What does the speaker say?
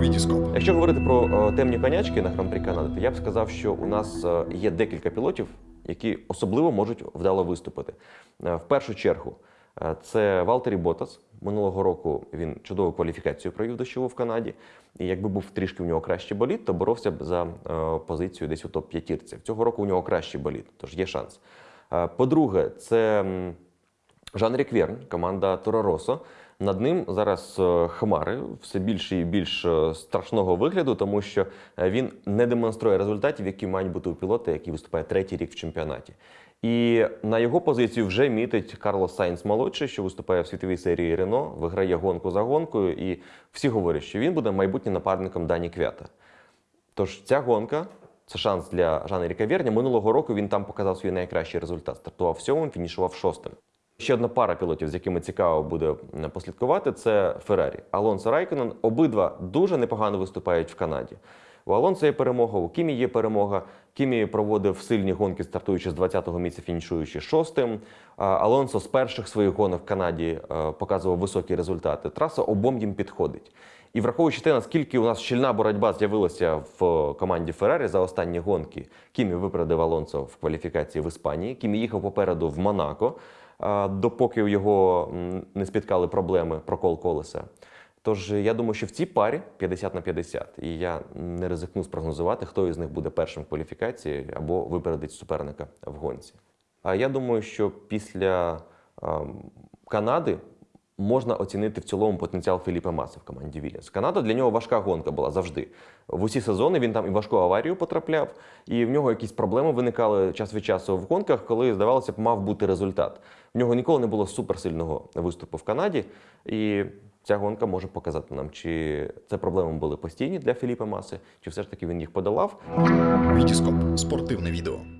Вітіскоп. Якщо говорити про е, темні конячки на Гран-прі Канади, то я б сказав, що у нас е, є декілька пілотів, які особливо можуть вдало виступити. Е, В першу чергу це Валттері Боттас. Минулого року він чудову кваліфікацію провів дощову в Канаді. І якби був трішки в нього кращий болід, то боровся б за позицію десь у топ-п'ятірці. Цього року у нього кращий болід, тож є шанс. По-друге, це Жан-Ерік Вернь, команда Торо Росо. Над ним зараз е, хмари все більше і більш е, страшного вигляду, тому що е, він не демонструє результатів, які мають бути у пілота, який виступає третій рік в чемпіонаті. І на його позицію вже мітить Карлос Сайнс молодший, що виступає в світовій серії Рено, виграє гонку за гонкою, і всі говорять, що він буде майбутнім напарником Дані Квята. Тож ця гонка це шанс для Жана-Еріка Верня. Минулого року він там показав свій найкращий результат. Стартував сьомим, фінішував шостим. Ще одна пара пілотів, з якими цікаво буде послідкувати, це Феррарі. Алонсо Райконен. Обидва дуже непогано виступають в Канаді. У Алонсо є перемога, у Кімі є перемога. Кімі проводив сильні гонки, стартуючи з 20-го місця, фінішуючи шостим. Алонсо з перших своїх гонок в Канаді е, показував високі результати. Траса обом їм підходить. І враховуючи те, наскільки у нас щільна боротьба з'явилася в команді Феррарі за останні гонки, Кімі випередив Алонсо в кваліфікації в Іспанії. Кімі їхав попереду в Монако, допоки його не спіткали проблеми прокол колеса. Тож я думаю, що в цій парі 50 на 50, і я не ризикну спрогнозувати, хто із них буде першим в кваліфікації або випередить суперника в гонці. А я думаю, що після Канади можна оцінити в цілому потенціал Філіпа Маси в команді Вільямс. Канада для нього важка гонка була завжди. В усі сезони він там і важку аварію потрапляв, і в нього якісь проблеми виникали час від часу в гонках, коли, здавалося б, мав бути результат. В нього ніколи не було суперсильного виступу в Канаді, і ця гонка може показати нам, чи це проблеми були постійні для Філіпа Маси, чи все ж таки він їх подолав. Вітіскоп. Спортивне відео.